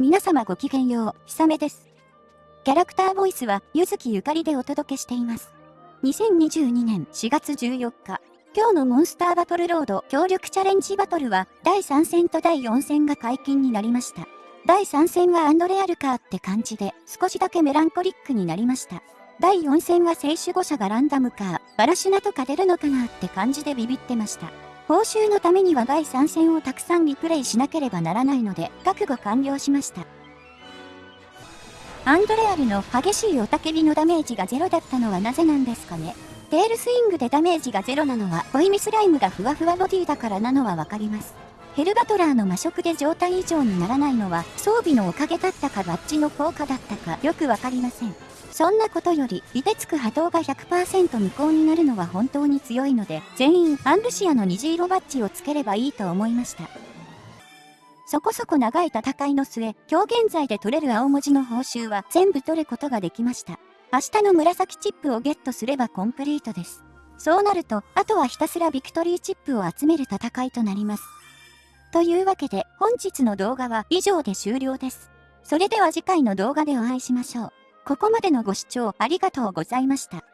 皆様ごきげんよう、ひさめです。キャラクターボイスは、ゆずきゆかりでお届けしています。2022年4月14日、今日のモンスターバトルロード協力チャレンジバトルは、第3戦と第4戦が解禁になりました。第3戦はアンドレアルカーって感じで、少しだけメランコリックになりました。第4戦は聖守護者がランダムカー、バラシュナとか出るのかなって感じでビビってました。報酬のためには第3戦をたくさんリプレイしなければならないので、覚悟完了しました。アンドレアルの激しい雄たけびのダメージがゼロだったのはなぜなんですかね。テールスイングでダメージがゼロなのは、ホイミスライムがふわふわボディだからなのはわかります。ヘルバトラーの魔食で状態異常にならないのは、装備のおかげだったかバッジの効果だったかよくわかりません。そんなことより、凍てつく波動が100%無効になるのは本当に強いので、全員アンルシアの虹色バッジをつければいいと思いました。そこそこ長い戦いの末、今日現在で取れる青文字の報酬は全部取ることができました。明日の紫チップをゲットすればコンプリートです。そうなると、あとはひたすらビクトリーチップを集める戦いとなります。というわけで、本日の動画は以上で終了です。それでは次回の動画でお会いしましょう。ここまでのご視聴ありがとうございました。